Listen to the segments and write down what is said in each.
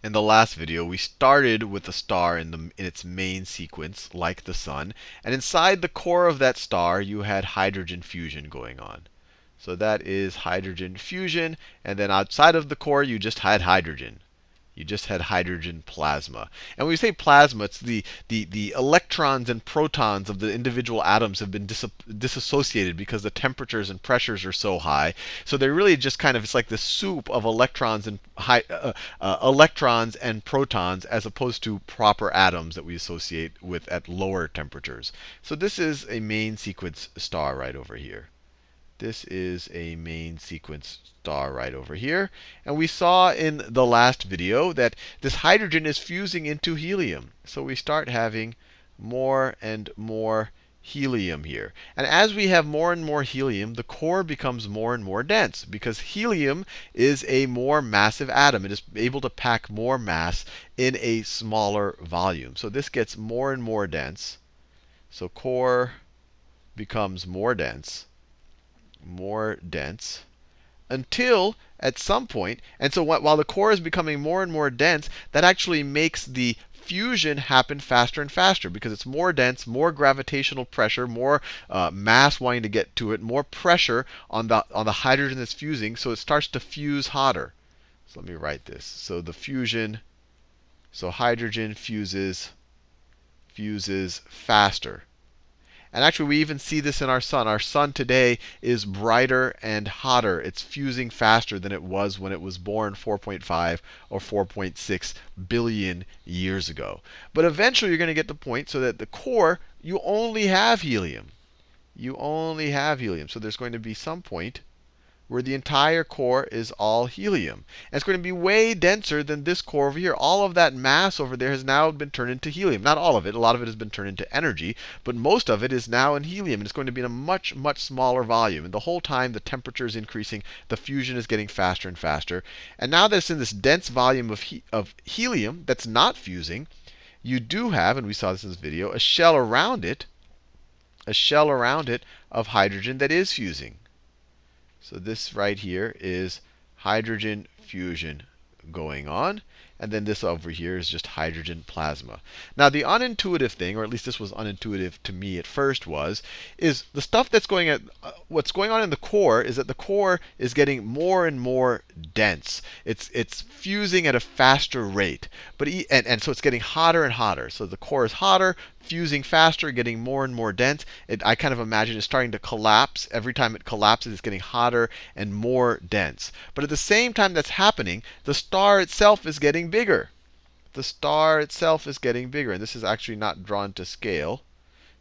in the last video, we started with the star in, the, in its main sequence, like the sun. And inside the core of that star, you had hydrogen fusion going on. So that is hydrogen fusion. And then outside of the core, you just had hydrogen. You just had hydrogen plasma. And when we say plasma, it's the, the, the electrons and protons of the individual atoms have been dis disassociated because the temperatures and pressures are so high. So they're really just kind of, it's like the soup of electrons and high, uh, uh, electrons and protons as opposed to proper atoms that we associate with at lower temperatures. So this is a main sequence star right over here. This is a main sequence star right over here. And we saw in the last video that this hydrogen is fusing into helium. So we start having more and more helium here. And as we have more and more helium, the core becomes more and more dense because helium is a more massive atom. It is able to pack more mass in a smaller volume. So this gets more and more dense. So core becomes more dense more dense until at some point, and so while the core is becoming more and more dense, that actually makes the fusion happen faster and faster because it's more dense, more gravitational pressure, more uh, mass wanting to get to it, more pressure on the, on the hydrogen that's fusing, so it starts to fuse hotter. So let me write this. So the fusion, so hydrogen fuses, fuses faster. And actually, we even see this in our sun. Our sun today is brighter and hotter. It's fusing faster than it was when it was born 4.5 or 4.6 billion years ago. But eventually, you're going to get the point so that the core, you only have helium. You only have helium. So there's going to be some point where the entire core is all helium. And it's going to be way denser than this core over here. All of that mass over there has now been turned into helium. Not all of it. A lot of it has been turned into energy. But most of it is now in helium. And it's going to be in a much, much smaller volume. And the whole time, the temperature is increasing. The fusion is getting faster and faster. And now that it's in this dense volume of, he of helium that's not fusing, you do have, and we saw this in this video, a shell around it, a shell around it of hydrogen that is fusing. So this right here is hydrogen fusion going on. And then this over here is just hydrogen plasma. Now, the unintuitive thing, or at least this was unintuitive to me at first, was is the stuff that's going at uh, what's going on in the core is that the core is getting more and more dense. It's it's fusing at a faster rate, but and and so it's getting hotter and hotter. So the core is hotter, fusing faster, getting more and more dense. It, I kind of imagine it's starting to collapse. Every time it collapses, it's getting hotter and more dense. But at the same time that's happening, the star itself is getting bigger. The star itself is getting bigger. And this is actually not drawn to scale.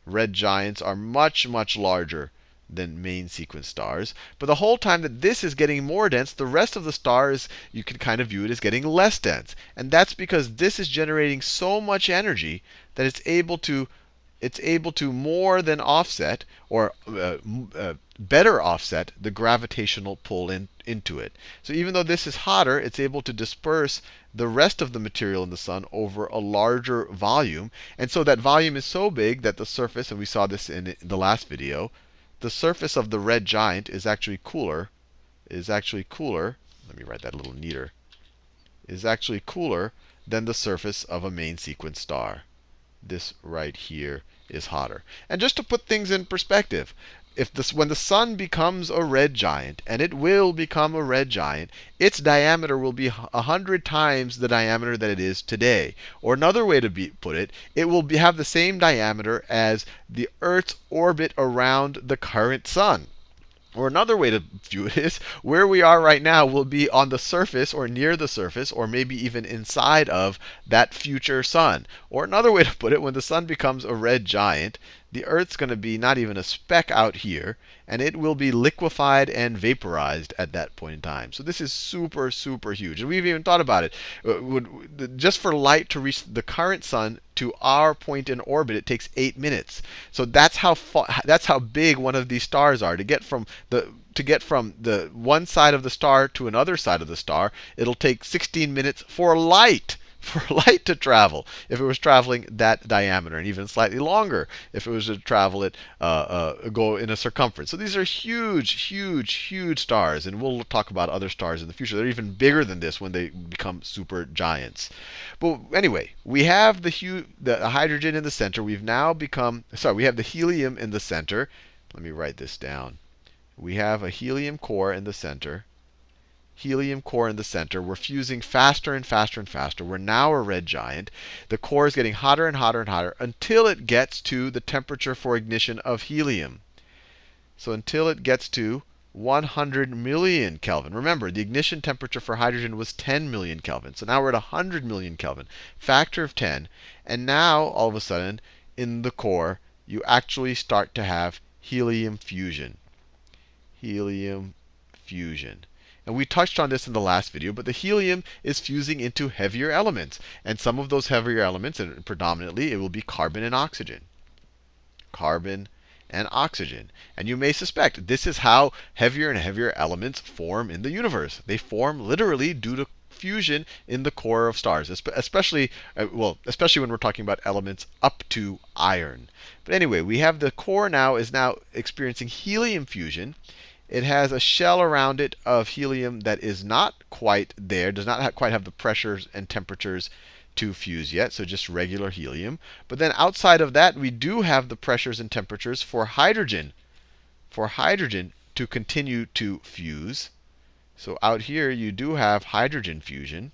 Red giants are much, much larger than main sequence stars. But the whole time that this is getting more dense, the rest of the stars, you can kind of view it as getting less dense. And that's because this is generating so much energy that it's able to it's able to more than offset or uh, uh, better offset the gravitational pull in, into it. So even though this is hotter, it's able to disperse the rest of the material in the sun over a larger volume. And so that volume is so big that the surface, and we saw this in the last video, the surface of the red giant is actually cooler, is actually cooler. Let me write that a little neater. Is actually cooler than the surface of a main sequence star. This right here is hotter. And just to put things in perspective, if this, when the sun becomes a red giant, and it will become a red giant, its diameter will be 100 times the diameter that it is today. Or another way to be, put it, it will be, have the same diameter as the Earth's orbit around the current sun. Or another way to view it is where we are right now will be on the surface or near the surface or maybe even inside of that future sun. Or another way to put it, when the sun becomes a red giant, the Earth's going to be not even a speck out here, and it will be liquefied and vaporized at that point in time. So this is super, super huge. And we've even thought about it. Uh, just for light to reach the current sun to our point in orbit, it takes eight minutes. So that's how far, that's how big one of these stars are. To get from the to get from the one side of the star to another side of the star, it'll take 16 minutes for light for light to travel if it was traveling that diameter, and even slightly longer if it was to travel it, uh, uh, go in a circumference. So these are huge, huge, huge stars, and we'll talk about other stars in the future. They're even bigger than this when they become super giants. But anyway, we have the, the hydrogen in the center. We've now become, sorry, we have the helium in the center. Let me write this down. We have a helium core in the center helium core in the center. We're fusing faster and faster and faster. We're now a red giant. The core is getting hotter and hotter and hotter until it gets to the temperature for ignition of helium. So until it gets to 100 million Kelvin. Remember, the ignition temperature for hydrogen was 10 million Kelvin. So now we're at 100 million Kelvin, factor of 10. And now, all of a sudden, in the core, you actually start to have helium fusion. Helium fusion. And we touched on this in the last video, but the helium is fusing into heavier elements. And some of those heavier elements, and predominantly, it will be carbon and oxygen. Carbon and oxygen. And you may suspect this is how heavier and heavier elements form in the universe. They form literally due to fusion in the core of stars, especially uh, well, especially when we're talking about elements up to iron. But anyway, we have the core now is now experiencing helium fusion. It has a shell around it of helium that is not quite there, does not quite have the pressures and temperatures to fuse yet, so just regular helium. But then outside of that, we do have the pressures and temperatures for hydrogen, for hydrogen to continue to fuse. So out here, you do have hydrogen fusion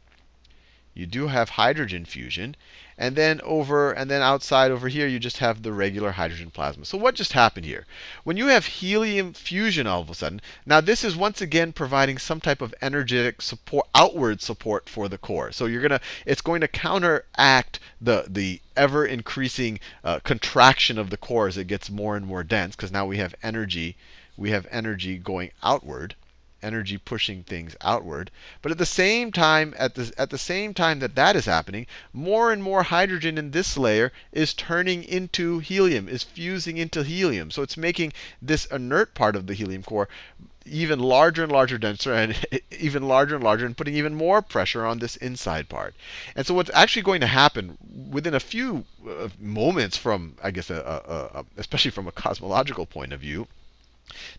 you do have hydrogen fusion. And then over and then outside over here, you just have the regular hydrogen plasma. So what just happened here? When you have helium fusion all of a sudden, now this is once again providing some type of energetic support, outward support for the core. So you're gonna, it's going to counteract the the ever increasing uh, contraction of the core as it gets more and more dense, because now we have energy, we have energy going outward energy pushing things outward. But at the same time, at the, at the same time that that is happening, more and more hydrogen in this layer is turning into helium, is fusing into helium. So it's making this inert part of the helium core even larger and larger, denser, and even larger and larger, and putting even more pressure on this inside part. And so what's actually going to happen within a few uh, moments from, I guess, a, a, a, especially from a cosmological point of view,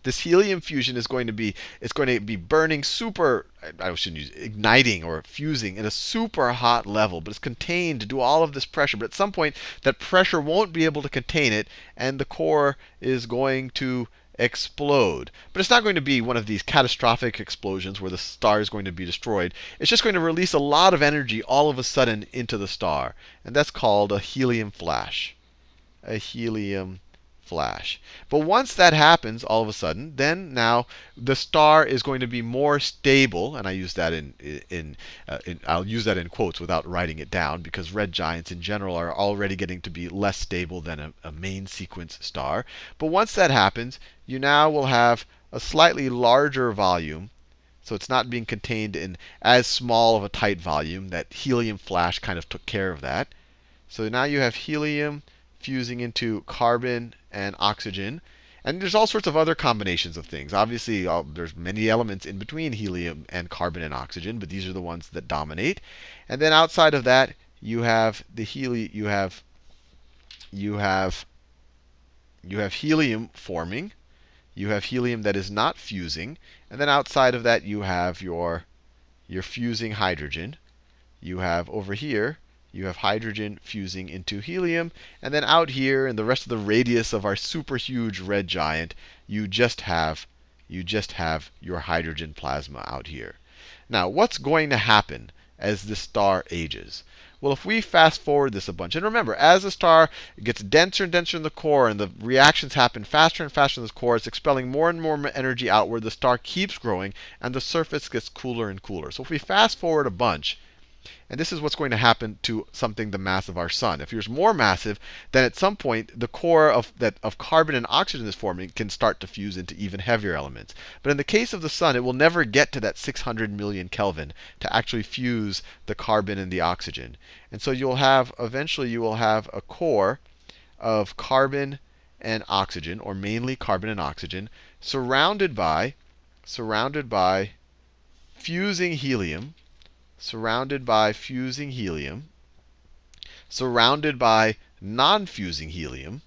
this helium fusion is going to be it's going to be burning super I shouldn't use igniting or fusing in a super hot level, but it's contained to due all of this pressure. But at some point, that pressure won't be able to contain it, and the core is going to explode. But it's not going to be one of these catastrophic explosions where the star is going to be destroyed. It's just going to release a lot of energy all of a sudden into the star. And that's called a helium flash. A helium flash. But once that happens, all of a sudden, then now the star is going to be more stable, and I use that in, in, uh, in, I'll use that in quotes without writing it down, because red giants in general are already getting to be less stable than a, a main sequence star. But once that happens, you now will have a slightly larger volume. So it's not being contained in as small of a tight volume. That helium flash kind of took care of that. So now you have helium fusing into carbon and oxygen. And there's all sorts of other combinations of things. Obviously, all, there's many elements in between helium and carbon and oxygen, but these are the ones that dominate. And then outside of that, you have the heli you have you have you have helium forming. You have helium that is not fusing. And then outside of that, you have your your fusing hydrogen. You have over here you have hydrogen fusing into helium. And then out here in the rest of the radius of our super huge red giant, you just have you just have your hydrogen plasma out here. Now, what's going to happen as the star ages? Well, if we fast forward this a bunch, and remember, as the star gets denser and denser in the core, and the reactions happen faster and faster in the core, it's expelling more and more energy outward. The star keeps growing, and the surface gets cooler and cooler. So if we fast forward a bunch, and this is what's going to happen to something the mass of our sun. If it's more massive, then at some point the core of that of carbon and oxygen is forming can start to fuse into even heavier elements. But in the case of the sun, it will never get to that 600 million Kelvin to actually fuse the carbon and the oxygen. And so you'll have eventually you will have a core of carbon and oxygen, or mainly carbon and oxygen, surrounded by surrounded by fusing helium surrounded by fusing helium, surrounded by non fusing helium,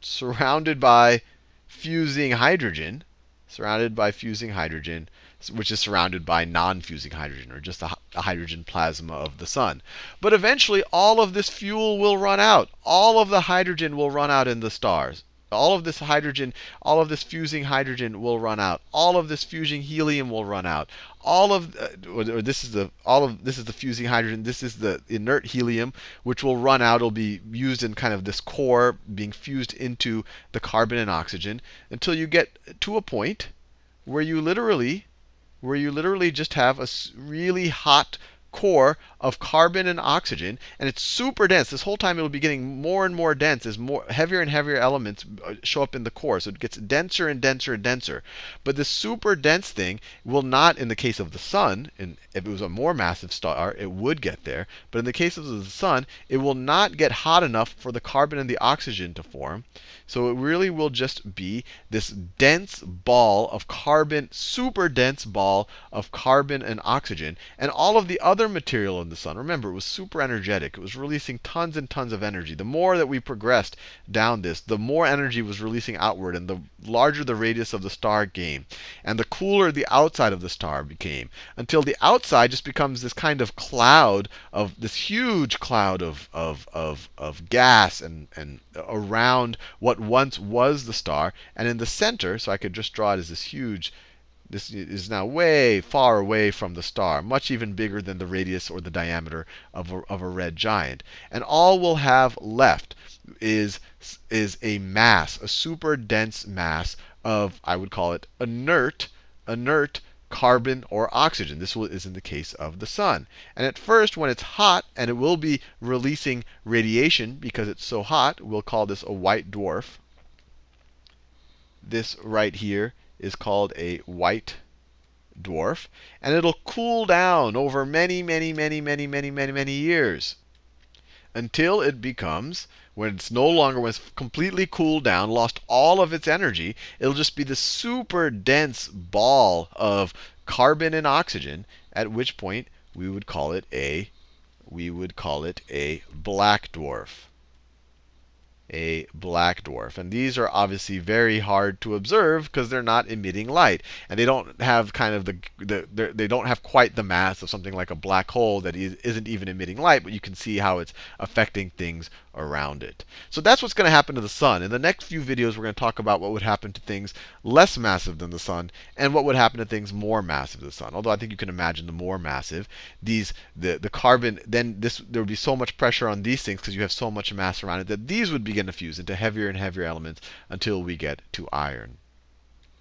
surrounded by fusing hydrogen, surrounded by fusing hydrogen, which is surrounded by non fusing hydrogen, or just a, a, hydrogen plasma of the sun. But eventually, all of this fuel will run out. All of the hydrogen will run out in the stars. All of this hydrogen, all of this fusing hydrogen will run out. All of this fusing helium will run out. All of uh, or this is the all of this is the fusing hydrogen. This is the inert helium, which will run out. It'll be used in kind of this core being fused into the carbon and oxygen until you get to a point where you literally where you literally just have a really hot core of carbon and oxygen, and it's super dense. This whole time it will be getting more and more dense as more heavier and heavier elements uh, show up in the core. So it gets denser and denser and denser. But this super dense thing will not, in the case of the sun, and if it was a more massive star, it would get there. But in the case of the sun, it will not get hot enough for the carbon and the oxygen to form. So it really will just be this dense ball of carbon, super dense ball of carbon and oxygen. And all of the other material in the sun, remember, it was super energetic. It was releasing tons and tons of energy. The more that we progressed down this, the more energy was releasing outward, and the larger the radius of the star became. And the cooler the outside of the star became, until the outside just becomes this kind of cloud of this huge cloud of, of, of, of gas and, and around what once was the star. And in the center, so I could just draw it as this huge, this is now way far away from the star, much even bigger than the radius or the diameter of a, of a red giant. And all we'll have left is, is a mass, a super dense mass of, I would call it inert, inert carbon or oxygen. This is in the case of the sun. And at first, when it's hot, and it will be releasing radiation because it's so hot, we'll call this a white dwarf. This right here is called a white dwarf. And it'll cool down over many, many, many, many, many, many, many years until it becomes when it's no longer, when it's completely cooled down, lost all of its energy, it'll just be this super dense ball of carbon and oxygen, at which point we would call it a, we would call it a black dwarf a black dwarf. And these are obviously very hard to observe because they're not emitting light. And they don't have kind of the, the they don't have quite the mass of something like a black hole that isn't even emitting light, but you can see how it's affecting things around it. So that's what's going to happen to the sun. In the next few videos, we're going to talk about what would happen to things less massive than the sun and what would happen to things more massive than the sun. Although I think you can imagine the more massive, these the, the carbon, then this there would be so much pressure on these things because you have so much mass around it that these would begin to fuse into heavier and heavier elements until we get to iron.